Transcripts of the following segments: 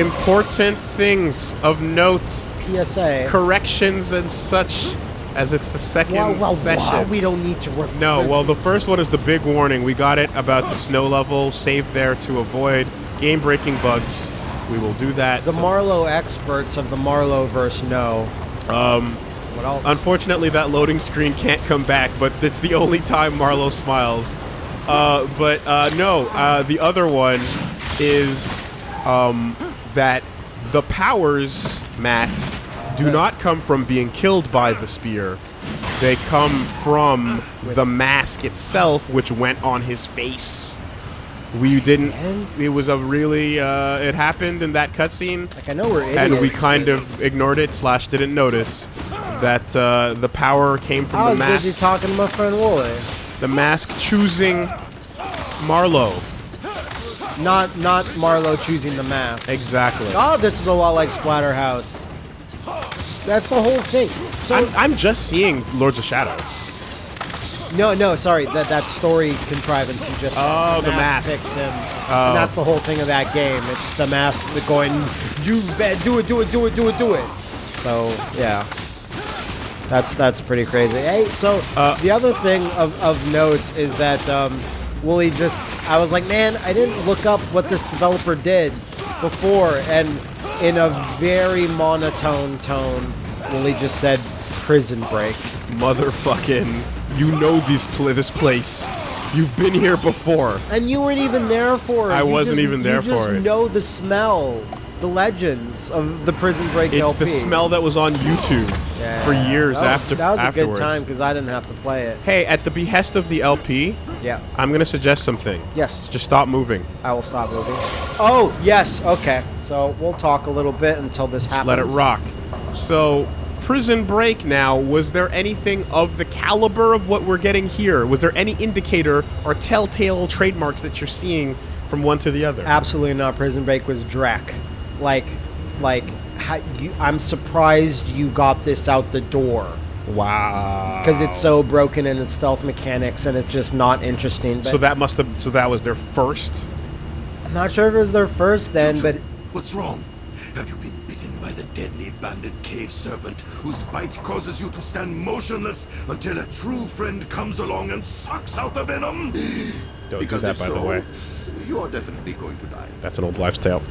important things of note, PSA. corrections and such, as it's the second session. well, we don't need to work. No, well, the first one is the big warning. We got it about the snow level. Save there to avoid game-breaking bugs. We will do that. the Marlow experts of the Marlow verse know. Um, What else? unfortunately, that loading screen can't come back, but it's the only time Marlow smiles. Uh, but uh, no, uh, the other one is um, that the powers, Matt, do not come from being killed by the spear. They come from the mask itself, which went on his face. We didn't. It was a really. Uh, it happened in that cutscene like I know we're idiots. and we kind of ignored it slash didn't notice that uh, the power came from I the was busy mask. talking to my friend Wooly. The mask choosing Marlow. Not not Marlow choosing the mask. Exactly. Oh, this is a lot like Splatterhouse. That's the whole thing. So I'm, I'm just seeing Lords of Shadow. no, no, sorry. That that story contrivance you just. Oh, the mask. picked him. Oh. And that's the whole thing of that game. It's the mask going, you bet, do it, do it, do it, do it, do it. So yeah, that's that's pretty crazy. Hey, so Uh, the other thing of, of note is that um, Wooly just, I was like, man, I didn't look up what this developer did before, and in a very monotone tone, Wooly just said, "Prison Break." Motherfucking. You know this, pl- this place. You've been here before. And you weren't even there for it. I You wasn't just- even there you just for it. know the smell, the legends of the Prison Break It's LP. the smell that was on YouTube Yeah. for years That was- after That was afterwards. a good time because I didn't have to play it. Hey, at the behest of the LP, Yeah. I'm gonna suggest something. Yes. Just stop moving. I will stop moving. Oh, yes. Okay. So we'll talk a little bit until this Just happens. let it rock. So, Prison Break now, was there anything of the caliber of what we're getting here? Was there any indicator or telltale trademarks that you're seeing from one to the other? Absolutely not. Prison Break was Drek. Like, like, how, you, I'm surprised you got this out the door wow. because it's so broken in its stealth mechanics and it's just not interesting. But So that must have. So that was their first. I'm not sure if it was their first then, Chuchu, but What's wrong? Have you been bitten by the deadly banded cave serpent whose bite causes you to stand motionless until a true friend comes along and sucks out the venom? Don't because do that, if by so, the way. You are definitely going to die. That's an old wives' tale.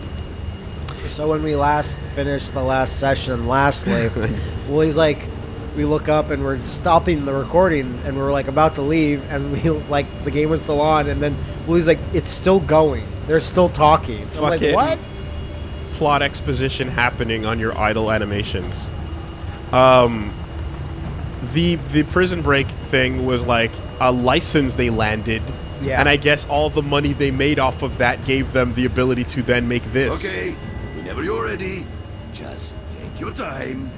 So when we last finished the last session, lastly, well, he's like, we look up and we're stopping the recording and we're like about to leave and we like the game was still on and then Willie's like, it's still going. They're still talking. I'm like, Fucking what? Plot exposition happening on your idle animations. Um, the the prison break thing was like a license they landed. Yeah. And I guess all the money they made off of that gave them the ability to then make this. Okay, whenever you're ready, just take your time.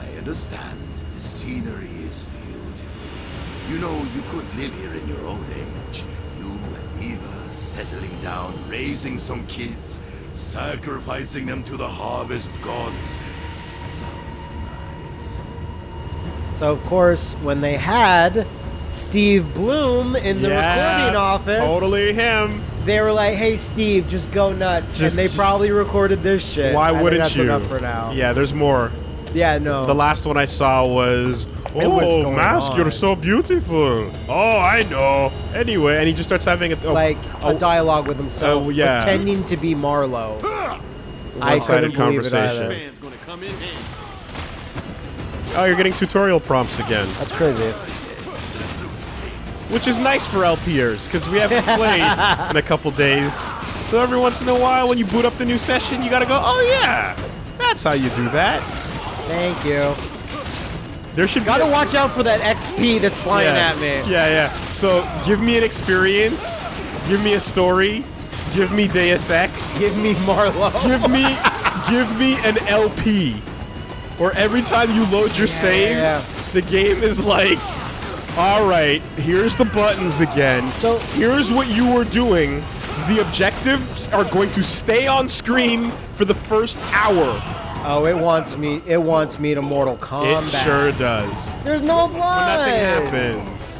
I understand the scenery is beautiful. You know, you could live here in your old age. You and Eva settling down, raising some kids, sacrificing them to the harvest gods. Sounds nice. So of course, when they had Steve Blum in the Yeah, recording office, Totally him. They were like, "Hey, Steve, just go nuts," Just- and they just- probably recorded this shit. Why I think wouldn't that's you? Enough for now. Yeah, there's more. Yeah. No. The last one I saw was, It "Oh, was going mask, you're so beautiful." Oh, I know. Anyway, and he just starts having a oh, like oh, a dialogue with himself, Oh, yeah. pretending to be Marlow. I one-sided believe it conversation. Band's gonna come in handy. Oh, you're getting tutorial prompts again, That's crazy. Which is nice for LPers because we haven't played in a couple days. So every once in a while, when you boot up the new session, you gotta go, "Oh yeah, that's how you do that." Thank you. There should Gotta be watch out for that XP that's flying yeah. at me. Yeah, yeah. So give me an experience, give me a story, give me Deus Ex. Give me Marlow. give me give me an LP Or every time you load your save yeah. the game is like all right here's the buttons again So- here's what you were doing the objectives are going to stay on screen for the first hour Oh, it wants me. It wants me to Mortal Kombat. it sure does There's no blood. nothing happens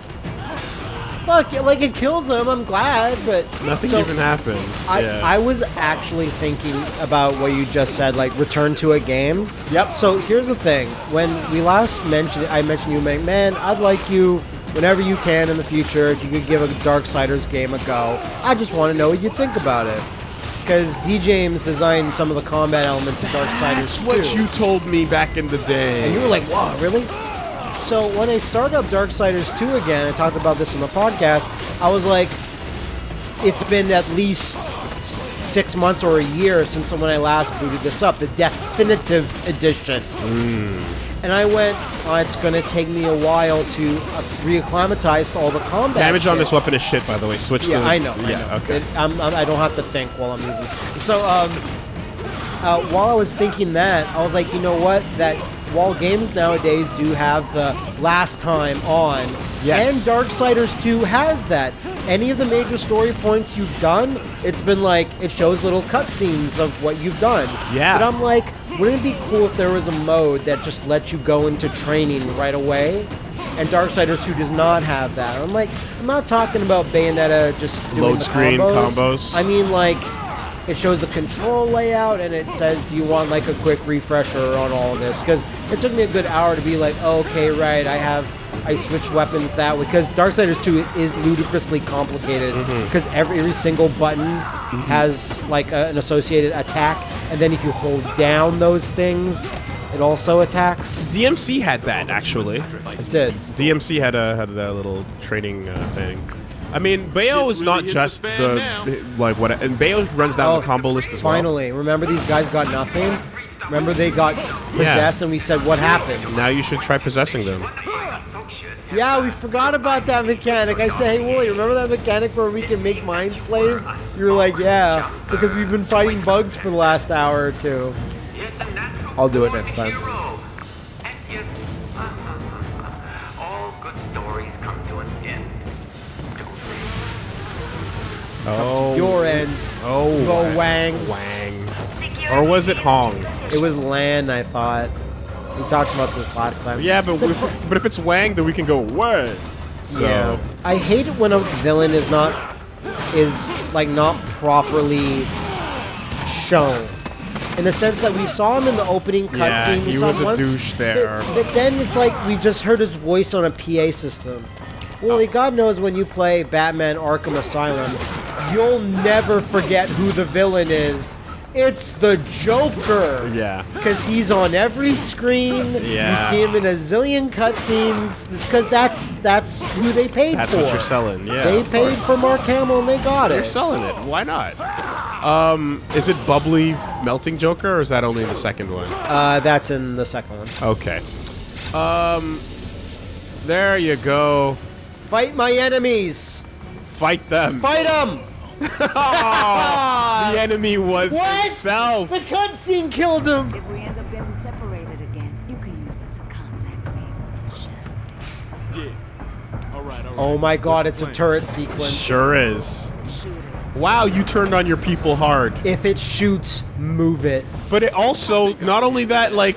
fuck, yeah, like it kills them. I'm glad, but Nothing so even happens. I, yeah. I was actually thinking about what you just said, like return to a game. Yep. So here's the thing: when we last mentioned, I mentioned you, man, man, I'd like you whenever you can in the future if you could give a Darksiders game a go. I just want to know what you think about it. Because D. James designed some of the combat elements of Darksiders That's what 2. you told me back in the day. And you were like, "Wow, really?" So when I started up Darksiders 2 again, I talked about this in the podcast. I was like, it's been at least six months or a year since when I last booted this up, the definitive edition. And I went, oh, it's going to take me a while to uh, reacclimatize to all the combat. Damage on this weapon is shit, by the way. Switch Yeah, to. I know. I Yeah, know. okay. It- I'm, I'm, I don't have to think while I'm using. it. So, um, uh, while I was thinking that, I was like, you know what? That while games nowadays do have the last time on, Yes. and Darksiders 2 has that. Any of the major story points you've done, it's been like it shows little cutscenes of what you've done. Yeah. But I'm like, wouldn't it be cool if there was a mode that just lets you go into training right away? And Darksiders 2 does not have that. I'm like, I'm not talking about Bayonetta just doing Load the screen combos. combos. I mean, like, it shows the control layout and it says, do you want like a quick refresher on all of this? Because it took me a good hour to be like, oh, okay, right, I have, I switch weapons that way. Because Darksiders 2 is ludicrously complicated Mm-hmm. because every, every single button has like a, an associated attack, and then if you hold down those things, it also attacks. DMC had that actually. It did. DMC had a had a little training uh, thing. I mean, Bayo Shit's is not really hitting just the the, like what, and Bayo runs down Oh, the combo list as well. Finally, remember these guys got nothing. Remember they got possessed, and we said what happened. Now you should try possessing them. Yeah, we forgot about that mechanic. I said, hey, Wooly, remember that mechanic where we can make mind slaves? You were like, yeah, because we've been fighting bugs for the last hour or two. I'll do it next time. Oh, Your end. oh, Go Wang. Wang, or was it Hong? It was Lan, I thought. We talked about this last time. Yeah, but if, but if it's Wang, then we can go Wang. So Yeah. I hate it when a villain is not is like not properly shown. In the sense that we saw him in the opening cutscene. Yeah, we he saw was him a once, douche there. But, but then it's like we just heard his voice on a PA system. Well, oh. God knows when you play Batman Arkham Asylum, you'll never forget who the villain is. It's the Joker. Yeah. Because he's on every screen. Yeah. You see him in a zillion cutscenes. It's because that's that's who they paid That's for. That's what you're selling, yeah, They paid course. for Mark Hamill and they got it. They're selling it. Why not? Um, is it bubbly melting Joker, or is that only in the second one? Uh, that's in the second one. Okay. Um, there you go. Fight my enemies. Fight them. Fight them. Oh, the enemy was What? himself. The cutscene killed him. If we end up getting separated again, you can use it to contact me. Yeah. All right, all oh right. Oh my god, What's it's a turret sequence. Sure is. Wow, you turned on your people hard. If it shoots, move it. But it also, not only that, like,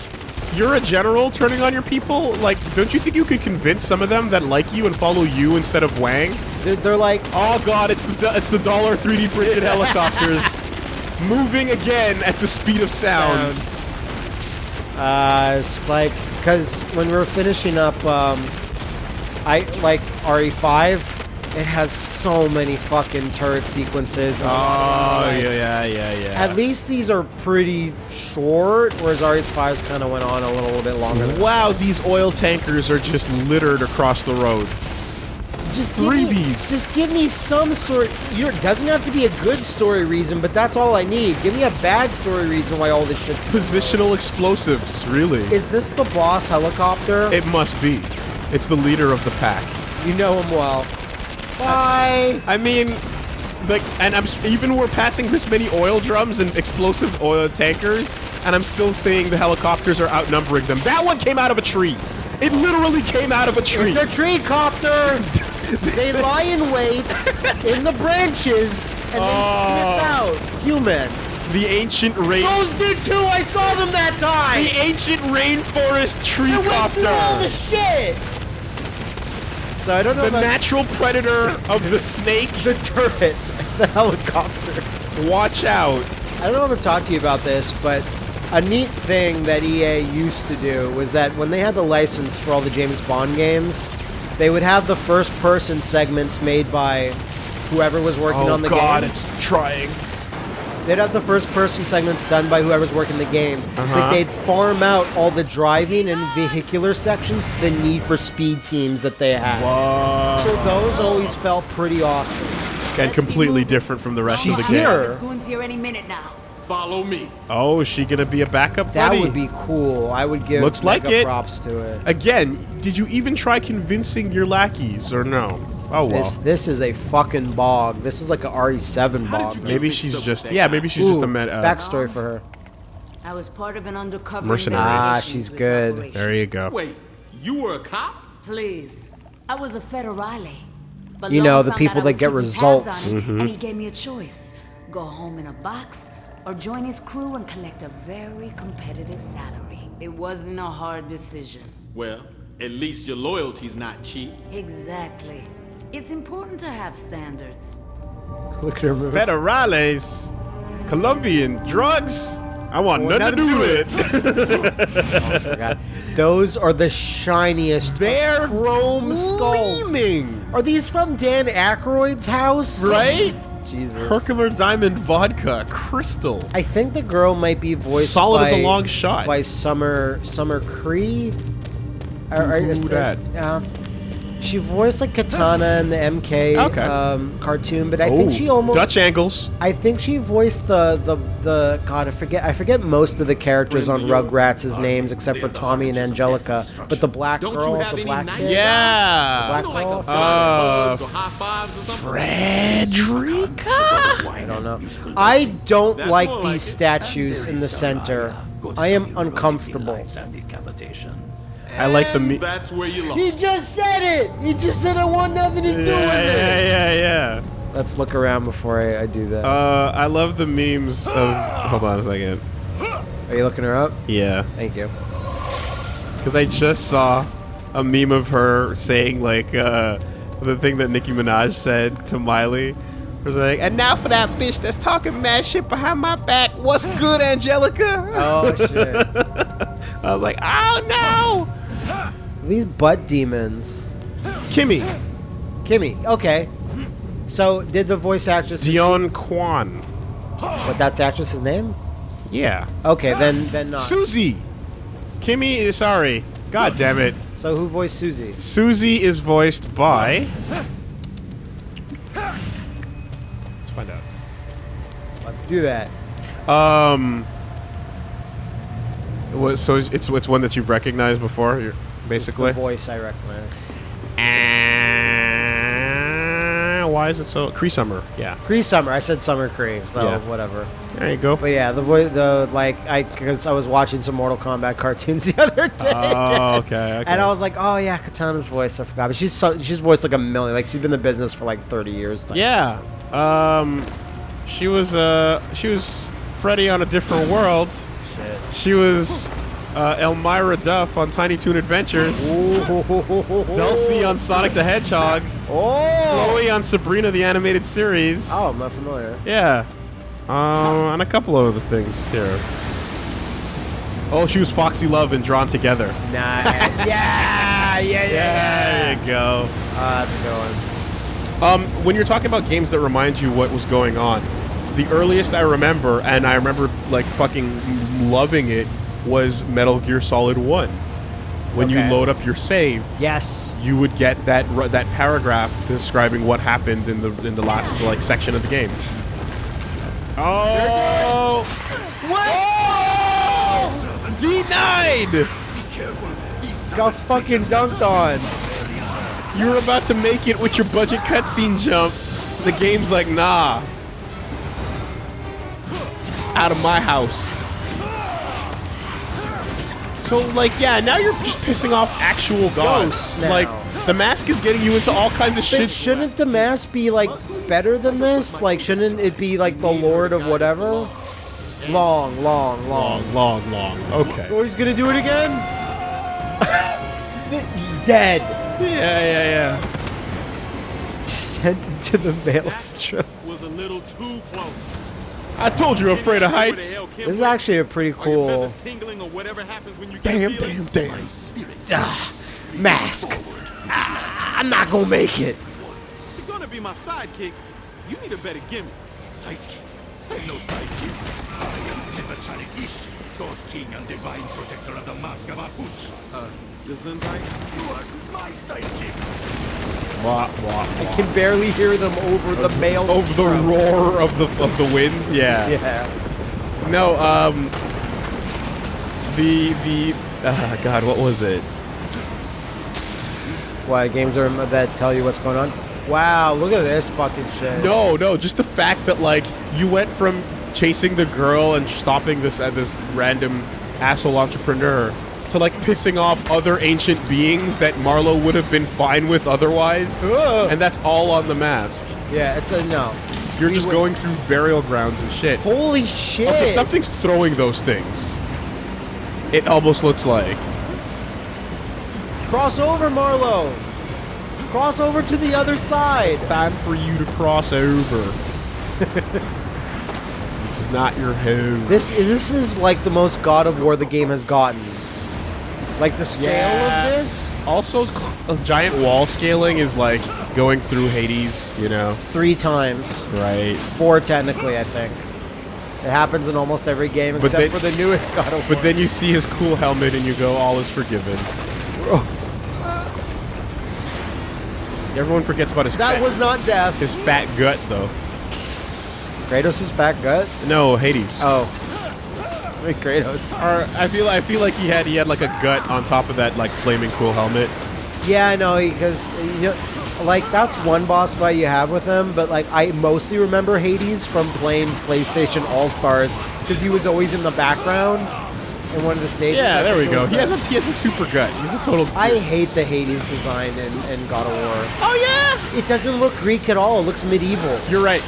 you're a general turning on your people. Like, don't you think you could convince some of them that like you and follow you instead of Wang? They're, they're like, Oh God, it's the it's the dollar 3D printed helicopters moving again at the speed of sound. Uh, it's like because when we were finishing up, um, I like RE5. It has so many fucking turret sequences. Oh yeah, yeah, yeah, yeah. At least these are pretty short, whereas RE5's kind of went on a little bit longer. Than Wow, these oil tankers are just littered across the road. Just give me, freebies. just give me some story. You it doesn't have to be a good story reason, but that's all I need. Give me a bad story reason why all this shit's. Positional explosives, really. Is this the boss helicopter? It must be. It's the leader of the pack. you know him well. Bye. I mean, like, and I'm even we're passing this many oil drums and explosive oil tankers, and I'm still saying the helicopters are outnumbering them. That one came out of a tree. It literally came out of a tree. It's a tree copter. they lie in wait in the branches and then Oh. sniff out humans. the ancient rain. Those did too. I saw them that time. The ancient rainforest tree went through all the shit. So I don't know The natural predator of the snake. the turret, the helicopter. Watch out. I don't know if I've talked to you about this, but a neat thing that EA used to do was that when they had the license for all the James Bond games, they would have the first person segments made by whoever was working Oh on the god, game. it's trying. They'd have the first person segments done by whoever's working the game. Uh-huh. But they'd farm out all the driving and vehicular sections to the Need for Speed teams that they had. Whoa. So those always felt pretty awesome. And completely different from the rest She's of the here. game. This goon's here any minute now. Follow me. Oh, is she gonna be a backup That buddy? would be cool. I would give Looks like mega it. props to it. Again, did you even try convincing your lackeys or no? Oh well. This this is a fucking bog. This is like a RE7 bog. Maybe she's just yeah. Maybe she's just a med. Uh, backstory for her. I was part of an undercover Mercenary. Ah, she's good. operation. there you go. Wait, you were a cop? Please. I was a federale. But You know, the people out that get results. Mm-hmm. And he gave me a choice. Go home in a box or join his crew and collect a very competitive salary. It wasn't a hard decision. Well, at least your loyalty's not cheap. Exactly. It's important to have standards. Look at her move. Federales, Colombian drugs. I want Want nothing to do with it. Oh, forgot. Those are the shiniest. They're chrome skulls. gleaming, Are these from Dan Aykroyd's house? right? Jesus. Herkimer Diamond Vodka, Crystal. I think the girl might be voiced Solid by, as a long shot. by Summer Summer Cree. Who is that? Um, she voiced like Katana in the MK Okay. um, cartoon, but I think she almost Dutch angles. I think she voiced the the the God. I forget. I forget most of the characters on Rugrats' names except for Tommy and Angelica. But the black Don't you girl, have the any black nice kid, Yeah. black You know, like girl. Uh, hugs or high fives or something? Frederica. I don't know. I don't That's like these like statues in the center. I am uncomfortable. And decapitation. I like the And me. That's where you lost. He just said it. He just said I want nothing to do Yeah, with it. yeah, yeah, yeah. Let's look around before I, I do that. Uh, I love the memes of. Hold on a second. Are you looking her up? Yeah, Thank you. because I just saw a meme of her saying like uh, the thing that Nicki Minaj said to Miley. It was like, and now for that bitch that's talking mad shit behind my back. What's good, Angelica? Oh shit. I was like, oh no, These butt demons. Kimmy, Kimmy. Okay. So did the voice actress? Dionne Quan. But that's the actress's name. Yeah, Okay, then then not. Susie. Kimmy is sorry. God damn it. So who voiced Susie? Susie is voiced by. Let's find out. Let's do that. Um. What, so it's it's one that you've recognized before, you're, basically. voice I recognize. Uh, why is it so? Cree Summer. Yeah. Cree Summer. I said Summer Cree. So Yeah. whatever. There you go. But yeah, the voice, the like, I because I was watching some Mortal Kombat cartoons the other day. Oh, okay. okay. And I was like, oh yeah, Katana's voice. I forgot, but she's so, she's voiced like a million. Like she's been in the business for like thirty years. yeah. Um, she was uh she was Freddy on a different world. Shit. She was uh, Elmyra Duff on Tiny Toon Adventures. Dulcie on Sonic the Hedgehog. Oh. Chloe on Sabrina the Animated Series. Oh, I'm not familiar. Yeah. Um, and a couple of other things here. Oh, she was Foxy Love and Drawn Together. Nice. yeah, yeah, yeah, yeah. There you go. Oh, that's a good one. Um, when you're talking about games that remind you what was going on, the earliest I remember, and I remember like fucking loving it, was Metal Gear Solid One. When Okay. you load up your save, Yes. you would get that that paragraph describing what happened in the in the last like section of the game. Oh! What? Oh! Denied! Got fucking dunked on. You were about to make it with your budget cutscene jump. The game's like, nah. Out of my house. So, like, yeah, now you're just pissing off actual gods. Ghosts. Like, the mask is getting you into all kinds of But shit. shouldn't the mask be like better than this? Like, shouldn't it be like the Lord of whatever? Long, long, long. Long, long, long. Okay. Oh, he's gonna do it again. dead. Yeah, yeah, yeah. Sent into the maelstrom. Was a little too close. I told you I'm afraid of heights. This is actually a pretty cool feathers tingling or whatever happens when you get Damn, damn, damn. ah, mask. Ah, I'm not gonna make it. You're gonna be my sidekick. You need a better gimmick. Sidekick. I'm no sidekick. I am Tepachalik Ish, God's king and divine protector of the Mask of Apuch. Uh, Gesundheit? You are my sidekick. Wah, wah, I can barely hear them over the mail. Over the roar of the of the wind. Yeah. Yeah. No. Um. The the. Uh, God, what was it? Why games are that tell you what's going on? Wow, look at this fucking shit. No, no, just the fact that like you went from chasing the girl and stopping this uh, this random asshole entrepreneur to like pissing off other ancient beings that Marlow would have been fine with otherwise, Ugh. and that's all on the mask. Yeah, it's a no. You're We just going through burial grounds and shit. Holy shit! Okay, something's throwing those things. It almost looks like. Cross over, Marlow. Cross over to the other side. It's time for you to cross over. this is not your home. This this is like the most God of War the game has gotten. Like the scale Yeah. of this, Also, a giant wall scaling is like going through Hades, you know? three times, Right. four technically, I think. It happens in almost every game But except they- for the newest God of War. But then you see his cool helmet and you go, all is forgiven. Everyone forgets about his that fat, was not death. his fat gut, though. Kratos' fat gut. No, Hades. Oh, wait, Kratos. Or I feel I feel like he had he had like a gut on top of that like flaming cool helmet. Yeah, I know because you know, like that's one boss fight you have with him. But like I mostly remember Hades from playing PlayStation All Stars because he was always in the background in one of the stages. Yeah, there we go. He has a he has a super gut. He's a total. I hate the Hades design in, in God of War. oh yeah. It doesn't look Greek at all. It looks medieval. You're right.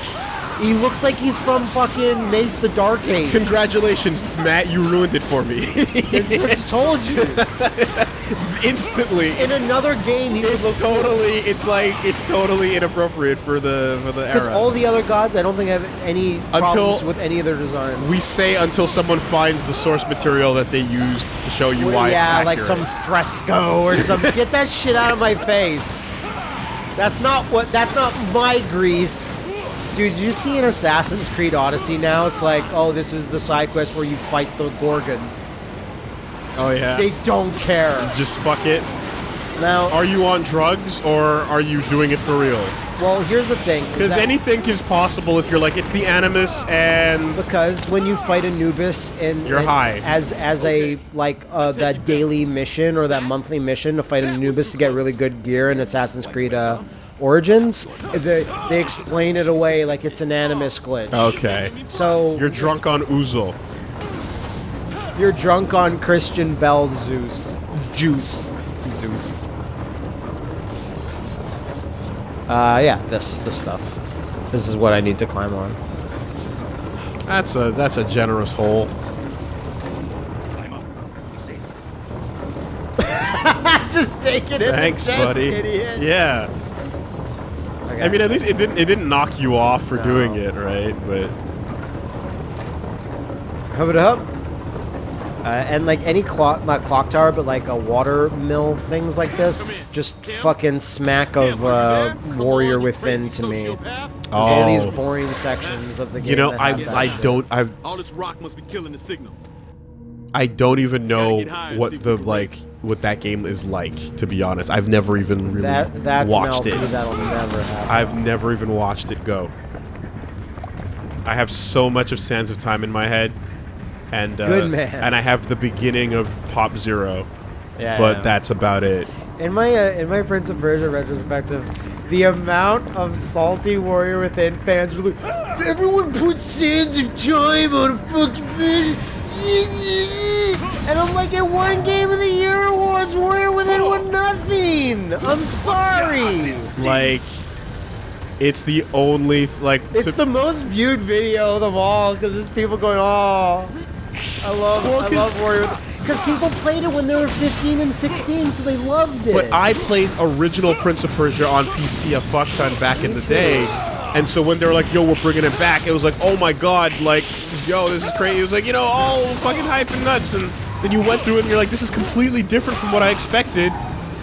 He looks like he's from fucking Mace the Dark Age. Congratulations, Matt. You ruined it for me. I just told you. Instantly. In another game, he It's totally. It's like it's totally inappropriate for the for the era. Because all the other gods, I don't think have any problems with any of their designs. we say until someone finds the source material that they used to show you Well, why yeah, like some fresco or something. Get that shit out of my face. That's not what. That's not my Greece. Dude, you see in Assassin's Creed Odyssey now? It's like, oh, this is the side quest where you fight the Gorgon. Oh yeah. They don't care. Just fuck it. Now, Are you on drugs or are you doing it for real? well, here's the thing. Because anything is possible if you're like it's the Animus and Because when you fight Anubis in You're high. as as a like uh, that daily mission or that monthly mission to fight Anubis to get really good gear in Assassin's Creed uh, Origins, they they explain it away like it's an Animus glitch. okay, So you're drunk on Uzo. you're drunk on Christian Bell Zeus juice Zeus. Uh yeah, this this stuff. This is what I need to climb on. That's a that's a generous hole. Climb up. Safe. Just take it in Thanks, the chest, buddy. idiot. Yeah. Okay. I mean, at least it didn't it didn't knock you off for No. doing it, right? But Hub it up. Uh, and like any clock, not clock tower, but like a water mill, things like this, just fucking smack of uh, Warrior Within to me. There's all these Oh. boring sections of the game. you know, I I shit. don't I All this rock must be killing the signal. I don't even know get high and see what the like race. What that game is like. To be honest, I've never even really That that's watched it. that'll never happen. I've never even watched it go. I have so much of Sands of Time in my head, and uh, Good man. and I have the beginning of Pop Zero, yeah, but yeah. that's about it. in my uh, in my Prince of Persia retrospective, the amount of salty Warrior Within fans were like, everyone put Sands of Time on a fucking bed. And I'm like, it won Game of the Year awards. Warrior Within won nothing. I'm sorry. Like, it's the only like. It's the most viewed video of them all because there's people going, oh, I love, Well, I 'cause- love Warrior. Because people played it when they were 15 and 16, so they loved it. But I played original Prince of Persia on PC a fuck ton back in the day. And so when they were like, yo, we're bringing it back, it was like, oh my god, like, yo, this is crazy. It was like, you know, all fucking hype and nuts. And then you went through it and you're like, this is completely different from what I expected,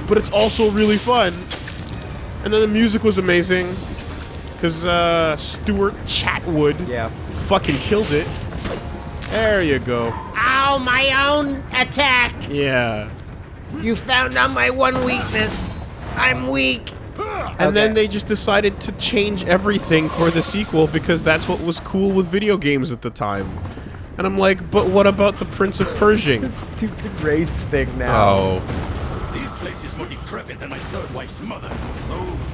but it's also really fun. And then the music was amazing. Because uh, Stuart Chatwood Yeah. fucking killed it. There you go. Ow, my own attack! Yeah. You found out my one weakness. I'm weak. And then they just decided to change everything for the sequel because that's what was cool with video games at the time. And I'm like, but what about the Prince of Persia? Stupid race thing now. Oh. This place is more decrepit than my third wife's mother.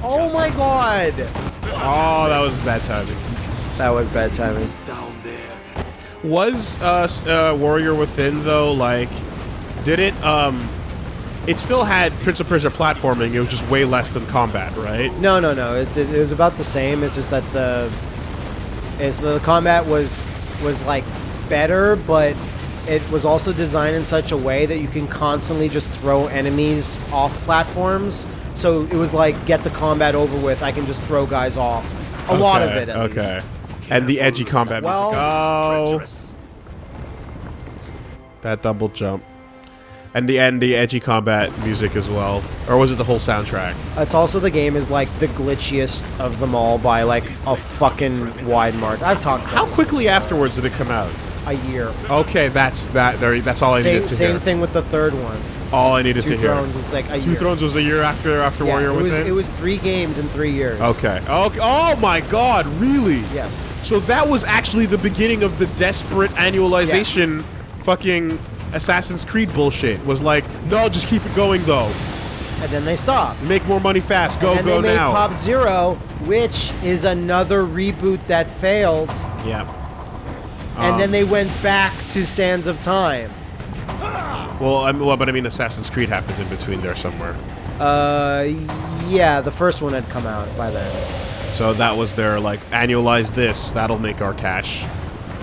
Oh my god! Oh, that was bad timing. That was bad timing. It's down there. Was uh, uh, Warrior Within though like? Did it um? It still had Prince of Persia platforming. It was just way less than combat, right? No, no, no. It, it, was about the same. It's just that the is the combat was was like better, but it was also designed in such a way that you can constantly just throw enemies off platforms. So it was like get the combat over with. I can just throw guys off. A lot of it. At okay. Least. And the edgy combat Well- music. Oh, that double jump. And the and the edgy combat music as well, or was it the whole soundtrack? It's also the game is like the glitchiest of them all by like a fucking wide mark. I've talked How quickly afterwards did it come out? a year. Okay, that's that. There, that's all I Same, needed to same hear. thing with the third one. All I needed Two to hear. Thrones was like a Two year. Thrones was a year after after Yeah, Warrior it was, Within. it was three games in three years. okay. Okay. Oh my God! Really? Yes. So that was actually the beginning of the desperate annualization, fucking Assassin's Creed bullshit. Was like, no, just keep it going though. And then they stopped. Make more money fast. Go and go they made now. Pop Zero, which is another reboot that failed. yeah. and Um, then they went back to Sands of Time. Well, I mean, well, but I mean, Assassin's Creed happened in between there somewhere. Uh, yeah, the first one had come out by then. So that was their like annualize this. That'll make our cash.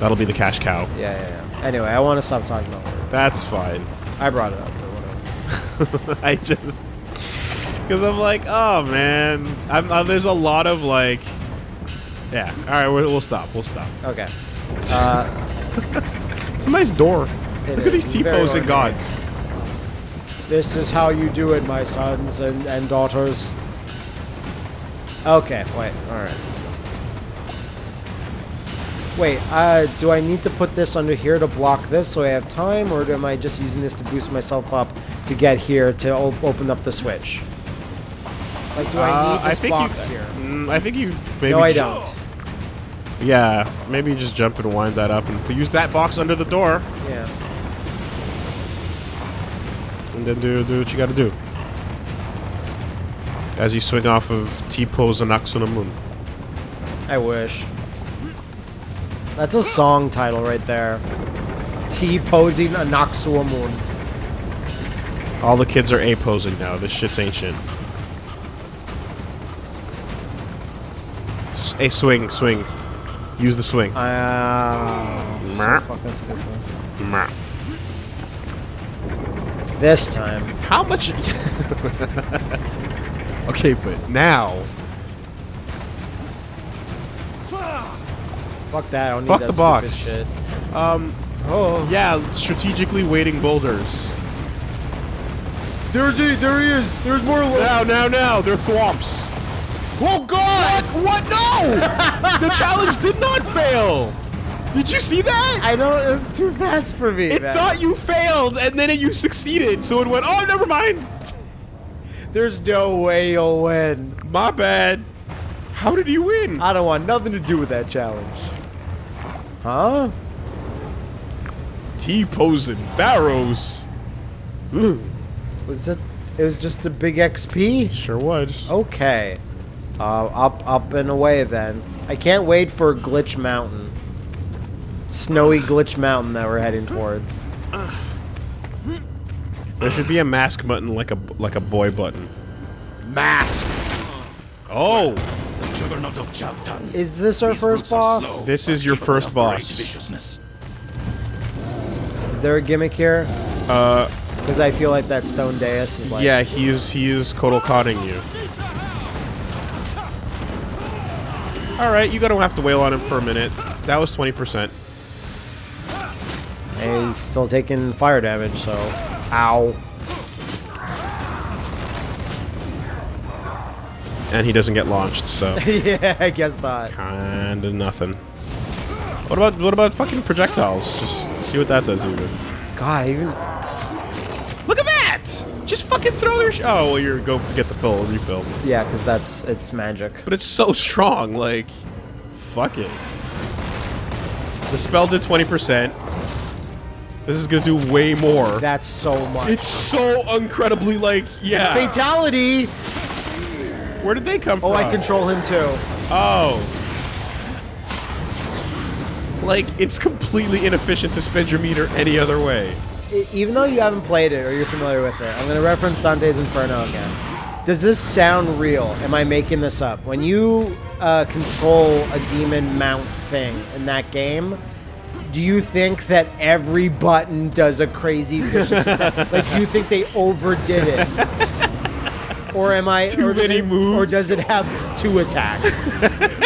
That'll be the cash cow. Yeah, yeah, yeah. Anyway, I want to stop talking about it. That's fine. I brought it up, but whatever. I just because I'm like, oh man, I'm, uh, there's a lot of like, yeah. All right, we'll, we'll stop. We'll stop. Okay. Uh, It's a nice door. Look at these T-posing ornate. gods. this is how you do it, my sons and, and daughters. Okay, wait, alright. Wait, uh, do I need to put this under here to block this so I have time, or am I just using this to boost myself up to get here to op- open up the switch? Like, do I Uh, need this think box you, here? Mm, I think you maybe. No, I don't. Yeah, maybe you just jump and wind that up and use that box under the door, Yeah. and then do do what you got to do. As you swing off of T-pose and Ox on the Moon. I wish. That's a song title right there. T posing a Noxua moon. All the kids are A posing now. This shit's ancient. S- A swing, swing. Use the swing. Ah, so fucking stupid. This time. How much? okay, but now, Fuck that. I don't Fuck need the that box. stupid shit. Um. Oh. yeah, strategically waiting boulders. There's he. There he is. There's more. Now, now, now, they're thwomps. Oh God! What? No! the challenge did not fail. Did you see that? I know it's too fast for me. It man. thought you failed, and then you succeeded, so it went. Oh, never mind. There's no way you'll win. My bad. How did you win? I don't want nothing to do with that challenge. Huh? T posing pharaohs. Was it? It was just a big XP. Sure was. Okay. Uh, up, up and away then. I can't wait for Glitch Mountain. Snowy Glitch Mountain that we're heading towards. There should be a mask button like a like a boy button. Mask. Oh, The juggernaut of Chavtan. Is this our These first boss? slow, This is your first boss. Is there a gimmick here? Uh, Because I feel like that stone dais is like. yeah, he's he's Kotal Conning you. All right, you don't have to wail on him for a minute. That was 20%. And he's still taking fire damage, so. Ow. And he doesn't get launched, so yeah, I guess not. kinda nothing. What about what about fucking projectiles? Just see what that does even. God, even. Look at that! Just fucking throw your Oh, well, you're go get the full refill. Yeah, because that's. It's magic. But it's so strong, like, fuck it. The spell did 20%. This is gonna do way more. That's so much. It's so incredibly, like, yeah. Fatality! Where did they come Oh, from? Oh, I control him too. Oh. Like, it's completely inefficient to spend your meter any other way. Even though you haven't played it or you're familiar with it, I'm going to reference Dante's Inferno again. Does this sound real? Am I making this up? When you uh, control a demon mount thing in that game, do you think that every button does a crazy vicious attack? Like, do you think they overdid it? Or am I Too or many moves. Or does it have two attacks?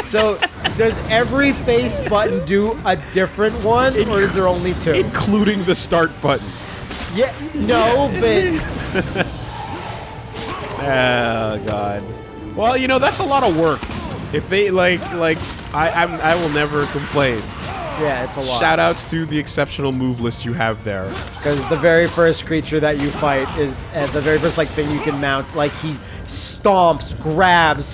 so does every face button do a different one, or is there only two? Including the start button. Yeah, no, but Oh god. Well, you know that's a lot of work. If they like, like I, I'm, I will never complain. Yeah, it's a lot. Shout outs to the exceptional move list you have there. Because the very first creature that you fight is uh, the very first like thing you can mount. Like he stomps, grabs,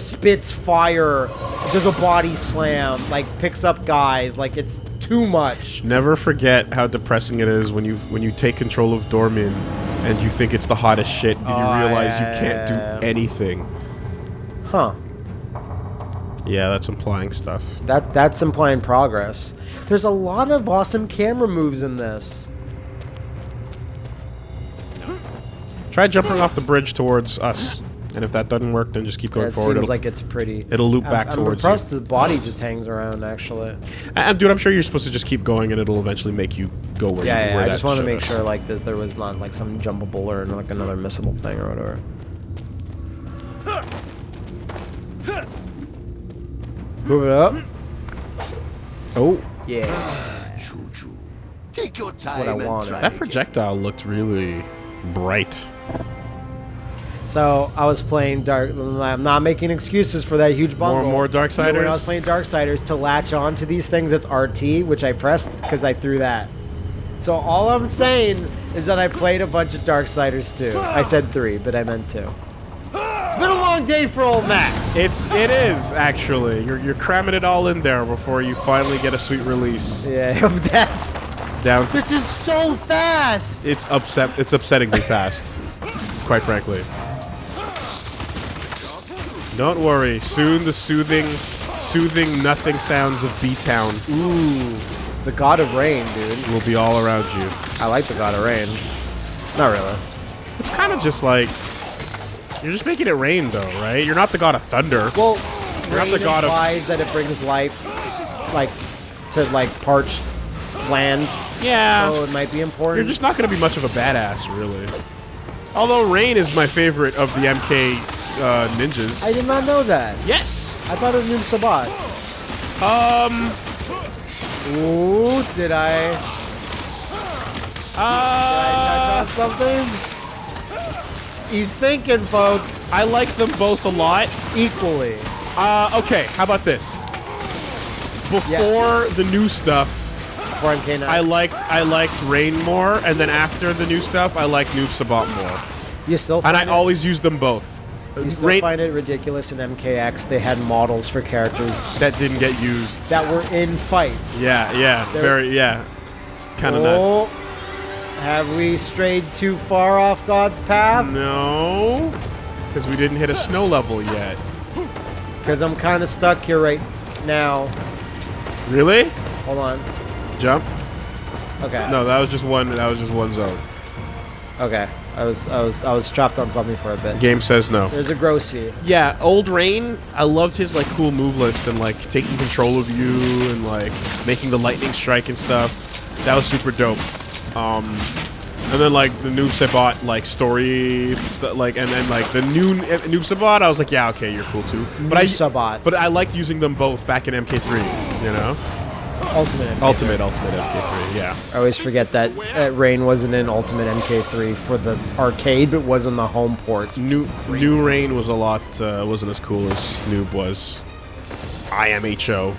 spits fire, does a body slam, like picks up guys. Like it's too much. Never forget how depressing it is when you when you take control of Dormin and you think it's the hottest shit and Oh, you realize yeah, you can't yeah, do yeah. anything. Huh. Yeah, that's implying stuff. That that's implying progress. There's a lot of awesome camera moves in this. Try jumping off the bridge towards us. And if that doesn't work, then just keep going It forward. seems It'll, like it's pretty. it'll loop I'm- back I'm towards impressed you. the body just hangs around. Actually. And dude, I'm sure you're supposed to just keep going, and it'll eventually make you go where. Yeah, you, yeah. where I just want to make us. sure like that there was not like some jumpable or like another missable thing or whatever. Move it up. Oh, Yeah. Choo-choo. Take your time what I and wanted. try that again. projectile looked really bright. So I was playing Dark. I'm not making excuses for that huge bundle. more more Darksiders? When I was playing Dark Darksiders to latch on to these things, it's RT, which I pressed because I threw that. So all I'm saying is that I played a bunch of Dark Darksiders too. I said three, but I meant two. It's been a long day for old Matt. It's it is actually. You're you're cramming it all in there before you finally get a sweet release. Yeah, of that. Down This is so fast. it's upset. It's upsettingly fast, quite frankly. Don't worry. Soon the soothing, soothing nothing sounds of B Town Ooh, the God of Rain, dude. will be all around you. I like the God of Rain. Not really. It's kind of just like you're just making it rain, though, right? You're not the god of thunder. Well, You're not the god of- implies that it brings life, like, to like parched land. yeah, So it might be important. you're just not going to be much of a badass, really. Although rain is my favorite of the MK uh, ninjas. I did not know that. yes. I thought it was Noob Saibot. Um. Ooh, did I? Uh, touch on something? He's thinking, folks, I like them both a lot. equally. Uh, okay, how about this? Before the new stuff, For MK9. I liked I liked Rain more, and then after the new stuff, I liked Noob Saibot more. you still And I it, always use them both. you still Rain find it ridiculous in MKX they had models for characters that didn't get used. that were in fights. Yeah, yeah, They're- very, yeah. It's kind of nuts. Have we strayed too far off God's path? No, because we didn't hit a snow level yet. Because I'm kind of stuck here right now. Really? Hold on. Jump? Okay. No, that was just one. That was just one zone. Okay. I was I was I was trapped on something for a bit. Game says no. There's a Grossi. Yeah, Old Rain. I loved his like cool move list and like taking control of you and like making the lightning strike and stuff. That was super dope. Um, And then like the noobs I bought like story, st- like and then like the new N- Noob Saibot, I was like, yeah, okay, you're cool too. But I Noob Saibot. but I liked using them both back in MK3. You know, Ultimate. MK3. Ultimate, Ultimate MK3. Yeah. I always forget that uh, Rain wasn't in Ultimate MK3 for the arcade, but was in the home ports. New New Rain was a lot uh, wasn't as cool as Noob was. I am HO.